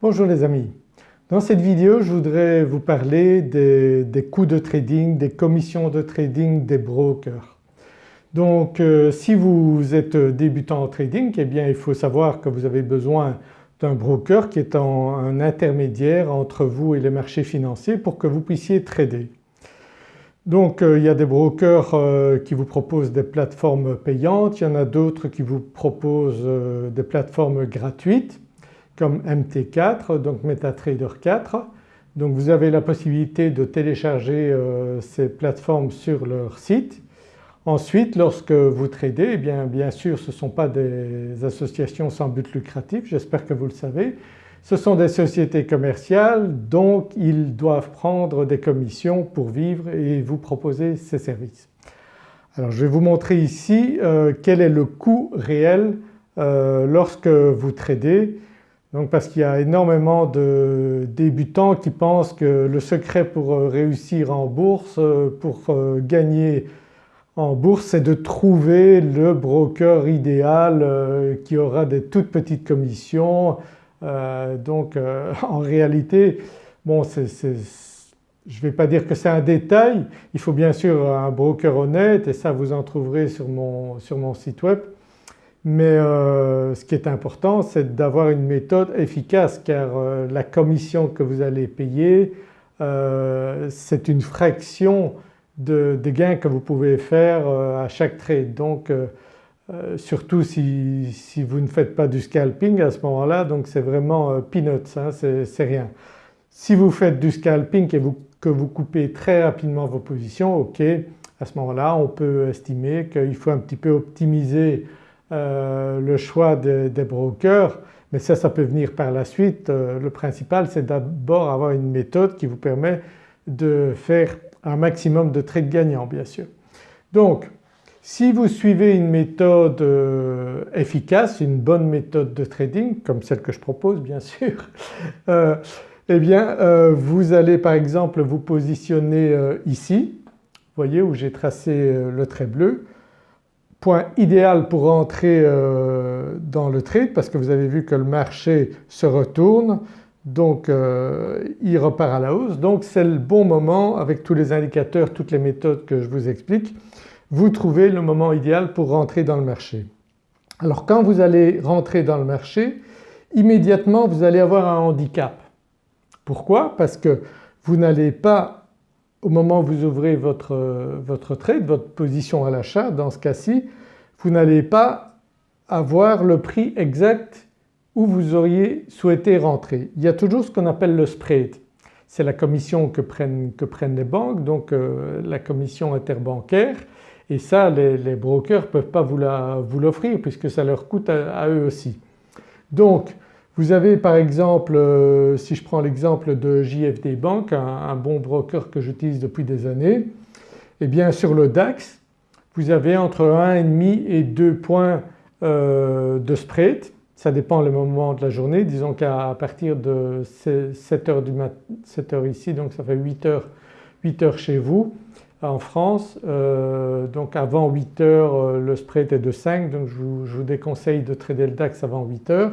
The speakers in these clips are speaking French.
Bonjour les amis. Dans cette vidéo je voudrais vous parler des, coûts de trading, des commissions de trading des brokers. Donc euh, si vous êtes débutant en trading eh bien il faut savoir que vous avez besoin d'un broker qui est un intermédiaire entre vous et les marchés financiers pour que vous puissiez trader. Donc euh, il y a des brokers euh, qui vous proposent des plateformes payantes, il y en a d'autres qui vous proposent des plateformes gratuites comme MT4 donc MetaTrader 4. Donc vous avez la possibilité de télécharger ces plateformes sur leur site. Ensuite lorsque vous tradez eh bien, bien sûr ce ne sont pas des associations sans but lucratif, j'espère que vous le savez. Ce sont des sociétés commerciales donc ils doivent prendre des commissions pour vivre et vous proposer ces services. Alors je vais vous montrer ici euh, quel est le coût réel euh, lorsque vous tradez donc parce qu'il y a énormément de débutants qui pensent que le secret pour euh, réussir en bourse, pour gagner en bourse c'est de trouver le broker idéal qui aura des toutes petites commissions euh, donc euh, en réalité bon je ne vais pas dire que c'est un détail, il faut bien sûr un broker honnête et ça vous en trouverez sur mon, sur mon site web. Mais euh, ce qui est important c'est d'avoir une méthode efficace car la commission que vous allez payer c'est une fraction des gains que vous pouvez faire à chaque trade. Donc euh, surtout si, vous ne faites pas du scalping à ce moment-là donc c'est vraiment euh, peanuts, hein, c'est rien. Si vous faites du scalping et que vous coupez très rapidement vos positions, ok à ce moment-là on peut estimer qu'il faut un petit peu optimiser euh, le choix des brokers mais ça, ça peut venir par la suite. le principal c'est d'abord avoir une méthode qui vous permet de faire un maximum de trades gagnants bien sûr. Donc si vous suivez une méthode euh, efficace, une bonne méthode de trading comme celle que je propose bien sûr, euh, eh bien euh, vous allez par exemple vous positionner ici, vous voyez où j'ai tracé le trait bleu, point idéal pour entrer dans le trade parce que vous avez vu que le marché se retourne donc il repart à la hausse donc c'est le bon moment avec tous les indicateurs, toutes les méthodes que je vous explique vous trouvez le moment idéal pour rentrer dans le marché. Alors quand vous allez rentrer dans le marché immédiatement vous allez avoir un handicap. Pourquoi? Parce que vous n'allez pas au moment où vous ouvrez votre, votre trade, votre position à l'achat dans ce cas-ci, vous n'allez pas avoir le prix exact où vous auriez souhaité rentrer. Il y a toujours ce qu'on appelle le spread. C'est la commission que prennent, que prennent, les banques donc euh, la commission interbancaire et ça les, brokers ne peuvent pas vous l'offrir puisque ça leur coûte à, eux aussi. Donc vous avez par exemple, euh, si je prends l'exemple de JFD Bank, un, bon broker que j'utilise depuis des années, eh bien sur le DAX vous avez entre 1,5 et 2 points euh, de spread, ça dépend le moment de la journée, disons qu'à partir de 7h, du 7h ici donc ça fait 8h, 8 heures chez vous, en France. Euh, donc avant 8 heures euh, le spread est de 5 donc je vous, déconseille de trader le DAX avant 8 heures.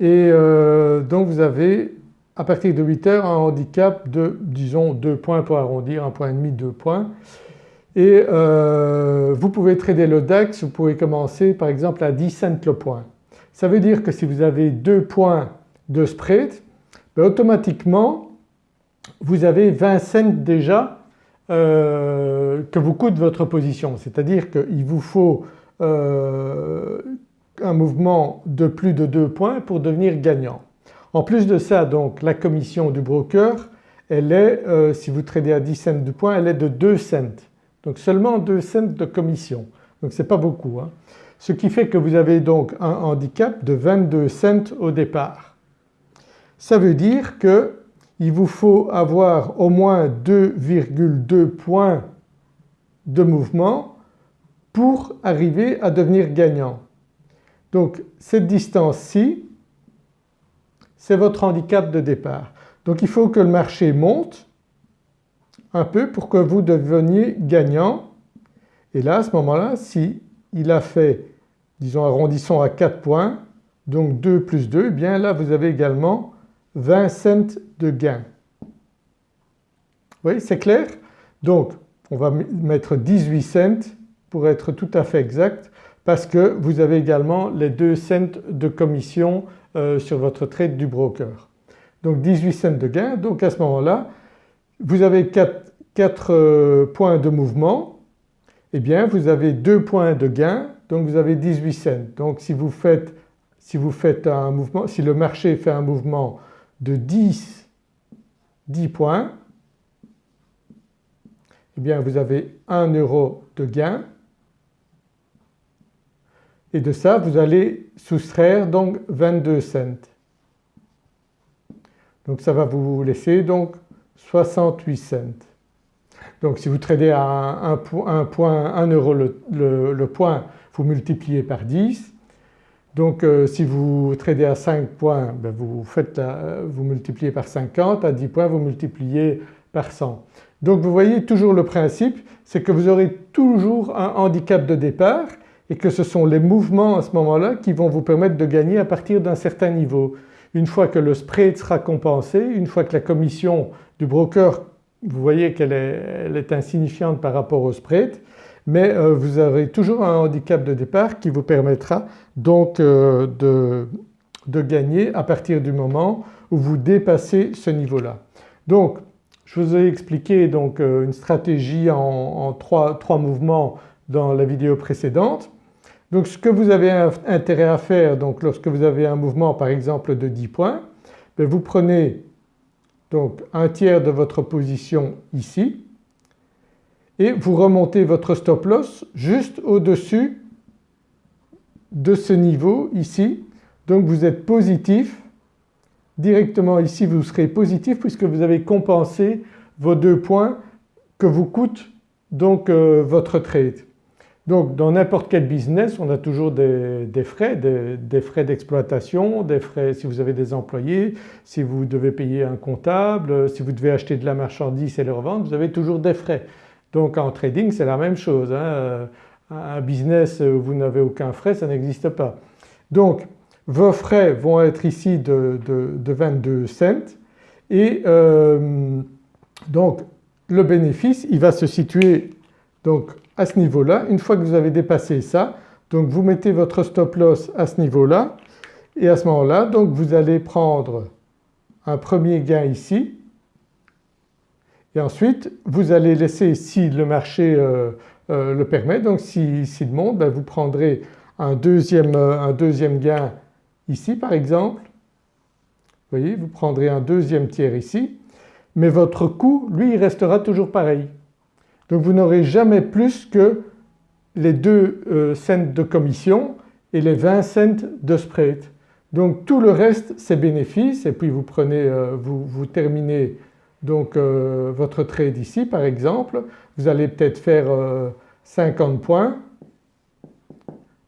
Et euh, donc vous avez à partir de 8 heures un handicap de disons 2 points pour arrondir, 1 point et demi, 2 points. Et vous pouvez trader le DAX, vous pouvez commencer par exemple à 10 cents le point. Ça veut dire que si vous avez 2 points de spread, ben, automatiquement vous avez 20 cents déjà euh, que vous coûte votre position. C'est-à-dire qu'il vous faut euh, un mouvement de plus de 2 points pour devenir gagnant. En plus de ça donc la commission du broker elle est, euh, si vous tradez à 10 cents du point, elle est de 2 cents. Donc seulement 2 cents de commission. Donc ce n'est pas beaucoup. Hein. Ce qui fait que vous avez donc un handicap de 22 cents au départ. Ça veut dire que il vous faut avoir au moins 2,2 points de mouvement pour arriver à devenir gagnant. Donc cette distance-ci c'est votre handicap de départ. Donc il faut que le marché monte un peu pour que vous deveniez gagnant et là à ce moment-là si il a fait disons arrondissons à 4 points donc 2 plus 2 eh bien là vous avez également 20 cents de gain. Oui c'est clair? Donc on va mettre 18 cents pour être tout à fait exact parce que vous avez également les 2 cents de commission euh, sur votre trade du broker. Donc 18 cents de gain donc à ce moment-là vous avez 4, 4 euh, points de mouvement eh bien vous avez 2 points de gain donc vous avez 18 cents. Donc si vous faites, si vous faites un mouvement, si le marché fait un mouvement de 10, 10 points eh bien vous avez 1 euro de gain et de ça vous allez soustraire donc 22 cents. Donc ça va vous laisser donc 68 cents. Donc si vous tradez à un, point, 1 euro le, point, vous multipliez par 10. Donc euh, si vous tradez à 5 points, ben, vous, vous multipliez par 50, à 10 points vous multipliez par 100. Donc vous voyez toujours le principe, c'est que vous aurez toujours un handicap de départ et que ce sont les mouvements à ce moment-là qui vont vous permettre de gagner à partir d'un certain niveau. Une fois que le spread sera compensé, une fois que la commission du broker, vous voyez qu'elle est, insignifiante par rapport au spread, mais euh, vous aurez toujours un handicap de départ qui vous permettra donc euh, de, gagner à partir du moment où vous dépassez ce niveau-là. Donc je vous ai expliqué donc euh, une stratégie en, trois, mouvements dans la vidéo précédente. Donc ce que vous avez intérêt à faire donc lorsque vous avez un mouvement par exemple de 10 points, ben, vous prenez donc un tiers de votre position ici et vous remontez votre stop loss juste au-dessus de ce niveau ici. Donc vous êtes positif, directement ici vous serez positif puisque vous avez compensé vos deux points que vous coûte donc euh, votre trade. Donc dans n'importe quel business on a toujours des, frais, des, frais d'exploitation, des frais si vous avez des employés, si vous devez payer un comptable, si vous devez acheter de la marchandise et le revendre, vous avez toujours des frais. Donc en trading c'est la même chose. Hein. Un business où vous n'avez aucun frais ça n'existe pas. Donc vos frais vont être ici de, 22 cents et euh, donc le bénéfice il va se situer donc à ce niveau-là. Une fois que vous avez dépassé ça, donc vous mettez votre stop loss à ce niveau-là et à ce moment-là donc vous allez prendre un premier gain ici et ensuite vous allez laisser si le marché euh, euh, le permet donc s'il si, monte ben vous prendrez un deuxième, euh, un deuxième gain ici par exemple. Vous voyez vous prendrez un deuxième tiers ici mais votre coût lui il restera toujours pareil. Donc vous n'aurez jamais plus que les 2 euh, cents de commission et les 20 cents de spread. Donc tout le reste c'est bénéfice. Et puis vous prenez, euh, vous, terminez donc euh, votre trade ici par exemple, vous allez peut-être faire 50 points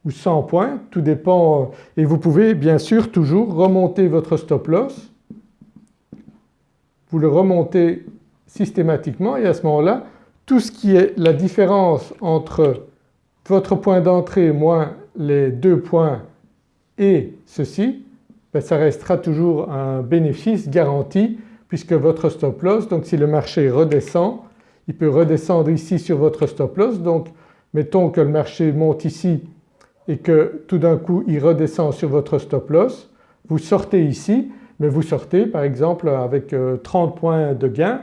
ou 100 points, tout dépend et vous pouvez bien sûr toujours remonter votre stop loss, vous le remontez systématiquement. Et à ce moment-là tout ce qui est la différence entre votre point d'entrée moins les deux points et ceci, ben ça restera toujours un bénéfice garanti puisque votre stop loss, donc si le marché redescend, il peut redescendre ici sur votre stop loss. Donc mettons que le marché monte ici et que tout d'un coup il redescend sur votre stop loss, vous sortez ici mais vous sortez par exemple avec 30 euh, points de gain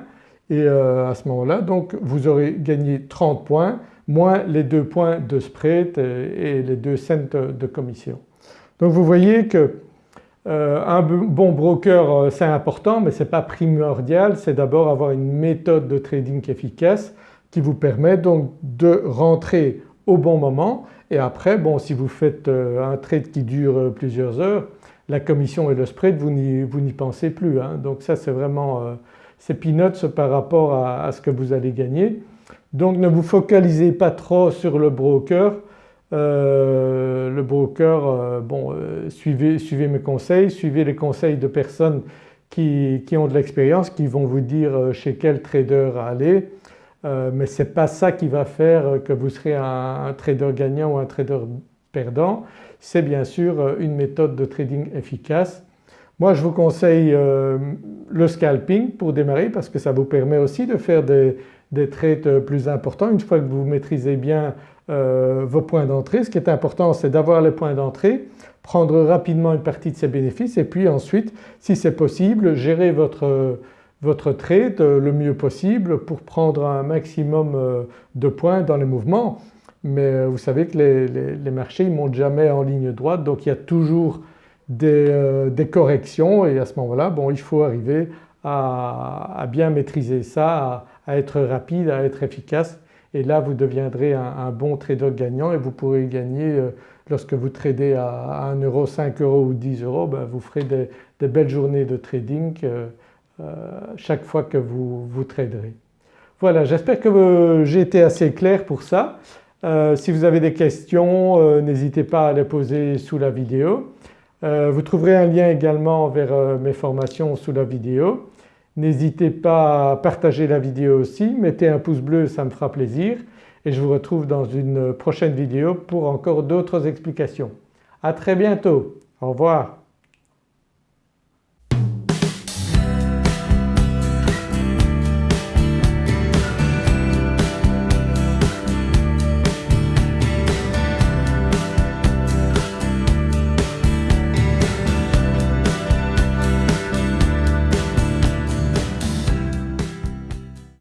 et euh, à ce moment-là donc vous aurez gagné 30 points moins les deux points de spread et les deux cents de commission. Donc vous voyez que euh, un bon broker euh, c'est important mais ce n'est pas primordial, c'est d'abord avoir une méthode de trading efficace qui vous permet donc de rentrer au bon moment et après bon si vous faites un trade qui dure plusieurs heures la commission et le spread vous n'y pensez plus. Hein. Donc ça c'est vraiment c'est peanuts par rapport à, ce que vous allez gagner. Donc ne vous focalisez pas trop sur le broker. Euh, le broker, euh, bon euh, suivez, suivez, mes conseils, suivez les conseils de personnes qui, ont de l'expérience, qui vont vous dire chez quel trader aller mais ce n'est pas ça qui va faire que vous serez un, trader gagnant ou un trader perdant, c'est bien sûr une méthode de trading efficace Moi je vous conseille euh, le scalping pour démarrer parce que ça vous permet aussi de faire des, des trades plus importants une fois que vous maîtrisez bien euh, vos points d'entrée. Ce qui est important c'est d'avoir les points d'entrée, prendre rapidement une partie de ses bénéfices et puis ensuite si c'est possible gérer votre, votre trade le mieux possible pour prendre un maximum de points dans les mouvements. Mais vous savez que les, les marchés ne montent jamais en ligne droite donc il y a toujours euh, des, corrections et à ce moment-là bon, il faut arriver à, bien maîtriser ça, à, être rapide, à être efficace et là vous deviendrez un, bon trader gagnant et vous pourrez gagner euh, lorsque vous tradez à 1 euro, 5 euros ou 10 euros ben vous ferez des, belles journées de trading euh, chaque fois que vous, vous traderez. Voilà j'espère que j'ai été assez clair pour ça. si vous avez des questions n'hésitez pas à les poser sous la vidéo. Euh, vous trouverez un lien également vers euh, mes formations sous la vidéo. N'hésitez pas à partager la vidéo aussi, mettez un pouce bleu ça me fera plaisir et je vous retrouve dans une prochaine vidéo pour encore d'autres explications. À très bientôt, au revoir.